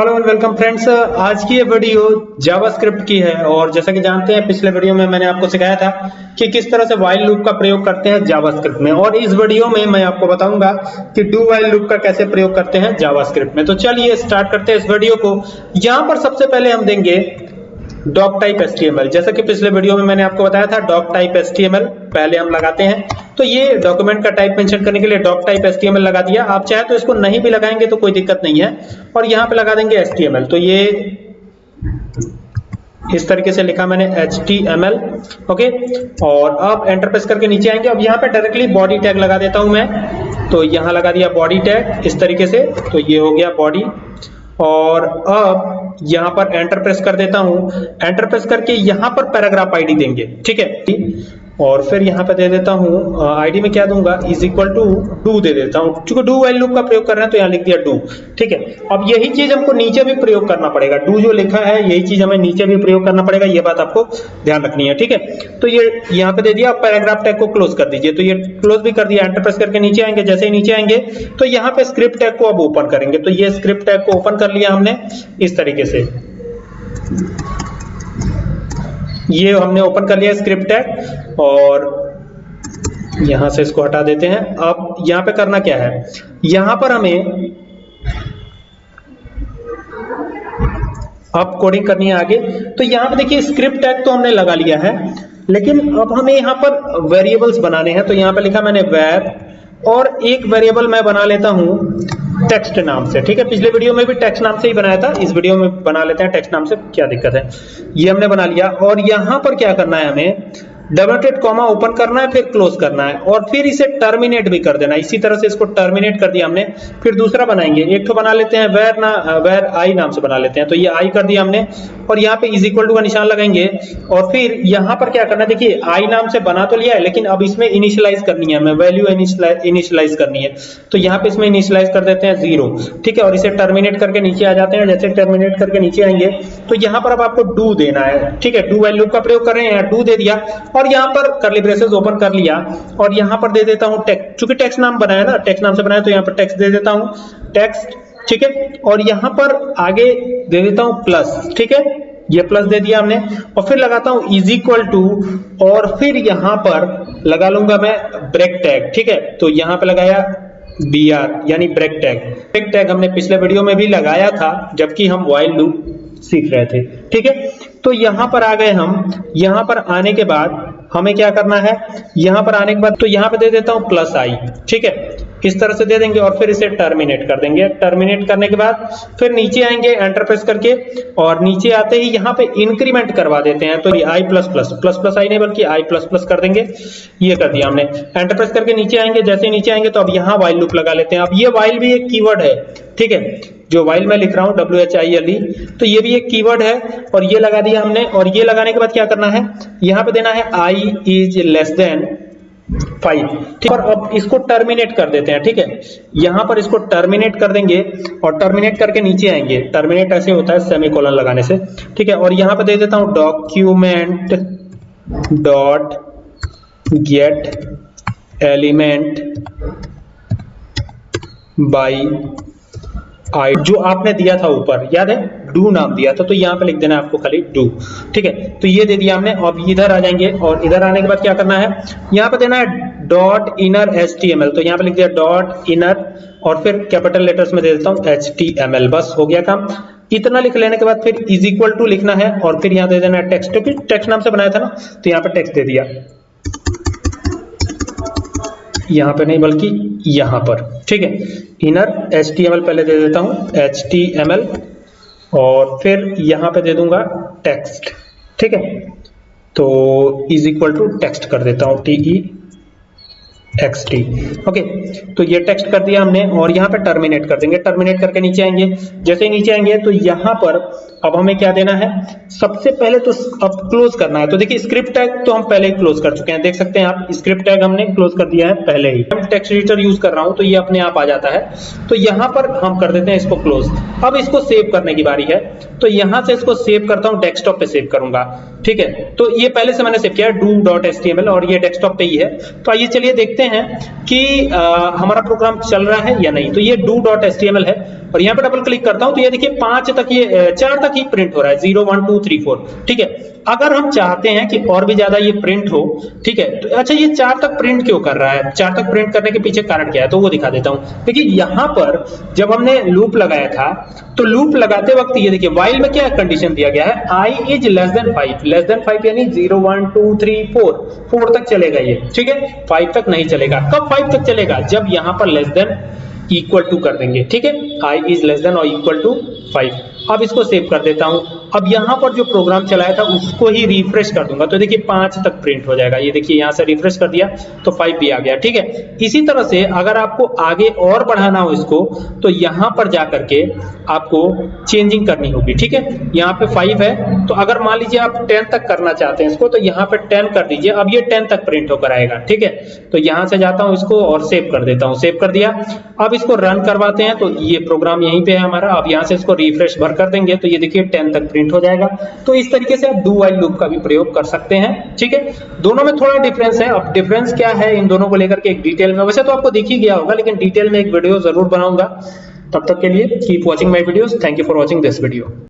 Hello and welcome friends. आज की ये वीडियो जावास्क्रिप्ट की है और जैसा कि जानते हैं, पिछले वीडियो में मैंने आपको सिखाया था कि किस तरह से वाइल लूप का प्रयोग करते हैं जावास्क्रिप्ट में। और इस वीडियो में मैं आपको बताऊँगा कि डू वाइल लूप का कैसे प्रयोग करते हैं जावास्क्रिप्ट में। तो चलिए स्टार्ट करते हैं इस वीडियो को। यहाँ पर सबसे पहले हम देंगे डॉक टाइप एल जैसा कि पिछले वीडियो में मैंने आपको बताया था डॉक टाइप एल पहले हम लगाते हैं। तो ये डॉक्यूमेंट का टाइप मेंशन करने के लिए डॉक टाइप एल लगा दिया। आप चाहे तो इसको नहीं भी लगाएँगे तो कोई दिक्कत नहीं है। और यहाँ पे लगा देंगे एल तो ये इस तरीके से लिखा मैंने एल ओके? और अब एंटर प्रेस करके नीचे आएँगे। अब यहाँ पे डायरेक्टली बॉडी टैग लगा देता हूँ मैं। तो यहाँ लगा दिया बॉडी टैग इस तरीके से। तो ये हो गया बॉडी और अब यहाँ पर एंटर प्रेस कर देता हूँ। एंटर प्रेस करके यहाँ पर पैराग्राफ आईडी देंगे। ठीक है? और फिर यहाँ पे दे देता हूँ आईडी में क्या दूँगा? इज़ इक्वल टू डू दे देता हूँ। क्योंकि डू वाइल लूप का प्रयोग कर रहे हैं तो यहाँ लिख दिया डू ठीक है? अब यही चीज़ हमको नीचे भी प्रयोग करना पड़ेगा। डू जो लिखा है, यही चीज़ हमें नीचे भी प्रयोग करना पड़ेगा। ये बात आपको ध्यान रखनी है, ठीक है? तो ये यहाँ पे दे दिया पैराग्राफ टैग को क्लोज कर दीजिए। तो ये क्लोज भी कर दिया एंटर प्रेस करके नीचे आएँगे, जैसे ही नीचे आएँगे। तो यहाँ पे स्क्रिप्ट टैग को अब ओपन करेंगे। तो ये स्क्रिप्ट टैग को ओपन कर लिया हमने, इस तरीके से। ये हमने ओपन कर लिया स्क्रिप्ट टैग और यहाँ से इसको हटा देते हैं। अब यहाँ पे करना क्या है? यहाँ पर हमें अब कोडिंग करनी है आगे। तो यहाँ पे देखिए स्क्रिप्ट टैग तो हमने लगा लिया है, लेकिन अब हमें यहाँ पर वेरिएबल्स बनाने हैं। तो यहाँ पे लिखा मैंने वेब और एक वेरिएबल मैं बना लेता हूँ। टेक्स्ट नाम से, ठीक है? पिछले वीडियो में भी टेक्स्ट नाम से ही बनाया था, इस वीडियो में बना लेते हैं टेक्स्ट नाम से, क्या दिक्कत है? ये हमने बना लिया, और यहाँ पर क्या करना है हमें? डबल टेट कॉमा ओपन करना है, फिर क्लोज करना है और फिर इसे टर्मिनेट भी कर देना इसी तरह से इसको टर्मिनेट कर दिया हमने, फिर दूसरा बनाएँगे। एक तो बना लेते हैं वेर ना वेर आई नाम से बना लेते हैं। तो ये आई कर दिया हमने और यहाँ पे इज़ इक्वल टू का निशान लगाएँगे और फिर यहाँ पर क्या करना है? देखिए आई नाम से बना तो लिया है, लेकिन अब इसमें इनिशियलाइज करनी है हमें। वैल्यू इनिशियलाइज करनी है। तो यहाँ पे इसमें इनिशियलाइज कर देते हैं ज़ीरो ठीक है, और इसे टर्मिनेट करके नीचे आ जाते हैं। जैसे टर्मिनेट करके नीचे आएँगे तो यहाँ पर अब आपको डू देना है। ठीक है डू वैल्यू का प्रयोग कर रहे हैं डू दे दिया। और यहाँ पर करली ब्रेसेस ओपन कर लिया और यहाँ पर दे देता हूँ टेक्स्ट चूँकि टेक्स्ट नाम बनाया ना टेक्स्ट नाम से बनाया तो यहाँ पर टेक्स्ट दे देता हूँ। टेक्स्ट ठीक है? और यहाँ पर आगे दे देता हूँ प्लस ठीक है? ये प्लस दे दिया हमने। और फिर लगाता हूँ इज़ इक्वल टू और फिर यहाँ पर लगा लूँगा मैं ब्रेक टैग ठीक है? तो यहाँ पे लगाया बी आर यानी ब्रेक टैग ब्रेक टैग हमने पिछले वीडियो में भी लगाया था, जबकि हम वाइल लूप सीख रहे थे, ठीक है? तो यहाँ पर आ गए हम। यहाँ पर आने के बाद हमें क्या करना है? यहाँ पर आने के बाद तो यहाँ पे दे देता हूँ प्लस आई ठीक है? इस तरह से दे देंगे और फिर इसे टर्मिनेट कर देंगे। टर्मिनेट करने के बाद फिर नीचे आएँगे एंटर प्रेस करके और नीचे आते ही यहाँ पे इंक्रीमेंट करवा देते हैं। तो I plus plus plus plus I नहीं बल्कि आई प्लस प्लस कर देंगे। ये कर दिया हमने। एंटर प्रेस करके नीचे आएँगे। जैसे नीचे आएँगे तो अब यहाँ वाइल लूप लगा लेते हैं। अब ये वाइल भी एक कीवर्ड है। ठीक है? जो वाइल मैं लिख रहा हूँ W H I L E तो ये भी एक कीवर्ड है और ये लगा दिया हमने। और ये लगाने के बाद क्या करना है? यहाँ पे देना है I is less than five ठीक है? अब इसको टर्मिनेट कर देते हैं, ठीक है? यहाँ पर इसको टर्मिनेट कर देंगे और टर्मिनेट करके नीचे आएँगे। टर्मिनेट ऐसे होता है सेमीकोलन लगाने से। ठीक है? और यहाँ पर दे देता हूँ document dot get element by I जो आपने दिया था ऊपर, याद है? डू नाम दिया था तो यहाँ पे लिख देना आपको खाली डू, ठीक है? तो ये दे दिया हमने, अब इधर आ जाएँगे, और इधर आने के बाद क्या करना है? यहाँ पे देना है dot inner H T M L तो यहाँ पे लिख दिया डॉट इनर, और फिर कैपिटल लेटर्स में दे देता हूँ एच टी एम एल बस हो गया काम। इतना लिख लेने के बाद फिर इज़ इक्वल टू लिखना है, और फिर यहाँ दे देना है टेक्स्ट क्योंकि टेक्स्ट नाम से बनाया था ना तो यहाँ पे टेक्स्ट दे दिया। यहाँ पर नहीं, बल्कि यहाँ पर। ठीक है? इनर एचटीएमएल पहले दे देता हूँ एचटीएमएल और फिर यहाँ पे दे दूँगा टेक्स्ट ठीक है? तो इज़ इक्वल टू टेक्स्ट कर देता हूँ टीई एक्स टी ओके तो ये टेक्स्ट कर दिया हमने और यहाँ पे टर्मिनेट कर देंगे। टर्मिनेट करके नीचे आएँगे। जैसे नीचे आएँगे तो यहाँ पर अब हमें क्या देना है? सबसे पहले तो अब क्लोज करना है। तो देखिए स्क्रिप्ट टैग तो हम पहले ही क्लोज कर चुके हैं। देख सकते हैं आप स्क्रिप्ट टैग हमने क्लोज कर दिया है पहले ही। हम टेक्स्ट एडिटर यूज़ कर रहा हूँ तो ये अपने आप आ जाता है। तो यहाँ पर हम कर देते हैं इसको क्लोज अब इसको सेव करने की बारी है। तो यहाँ से इसको सेव करता हूँ डेस्कटॉप पे सेव करूँगा। ठीक है? तो ये पहले से मैंने सेव किया डू डॉट एस और ये डेस्कटॉप पे ही है। तो आइए चलिए देखते हैं कि आ, हमारा प्रोग्राम चल रहा है या नहीं। तो ये डू डॉट एस है। और यहाँ पे डबल क्लिक करता हूँ तो ये देखिए पाँच तक ये चार तक ही प्रिंट हो रहा है zero one two three four ठीक है? अगर हम चाहते हैं कि और भी ज़्यादा ये प्रिंट हो, ठीक है? तो अच्छा ये चार तक प्रिंट क्यों कर रहा है? चार तक प्रिंट करने के पीछे कारण क्या है? तो वो दिखा देता हूँ। देखिए, यहाँ पर जब हमने लूप लगाया था तो लूप लगाते वक्त ये देखिए वाइल में क्या कंडीशन दिया गया है? I is less than five less than five यानी zero one two three four four तक चलेगा ये। ठीक है? फाइव तक नहीं चलेगा। कब फाइव तक चलेगा? जब यहाँ पर लेस देन इक्वल टू कर देंगे, ठीक है? आई इज़ लेस देन और इक्वल टू फाइव अब इसको सेव कर देता हूँ। अब यहाँ पर जो प्रोग्राम चलाया था, उसको ही रिफ्रेश कर दूँगा। तो देखिए, पाँच तक प्रिंट हो जाएगा। ये देखिए, यहाँ से रिफ्रेश कर दिया तो फाइव भी आ गया, ठीक है? इसी तरह से अगर आपको आगे और बढ़ाना हो इसको तो यहाँ पर जाकर के आपको चेंजिंग करनी होगी, ठीक है? यहाँ पे फाइव है तो अगर मान लीजिए आप टेन तक करना चाहते हैं इसको तो यहाँ पे टेन कर दीजिए। अब ये टेन तक प्रिंट होकर आएगा, ठीक है? तो यहाँ से जाता हूँ इसको और सेव कर देता हूँ सेव कर दिया। अब इसको रन करवाते हैं तो ये प्रोग्राम यहीं पे है हमारा। अब यहाँ से इसको रिफ्रेश भर कर देंगे तो ये देखिए टेन तक प्रिंट हो जाएगा। तो इस तरीके से आप डू वाइल लूप का भी प्रयोग कर सकते हैं, ठीक है? दोनों में थोड़ा डिफरेंस है। अब डिफरेंस क्या है इन दोनों को लेकर के एक डिटेल में? वैसे तो आपको दिख ही गया होगा, लेकिन डिटेल में एक वीडियो ज़रूर बनाऊँगा। तब तक के लिए keep watching my video thank you for watching this video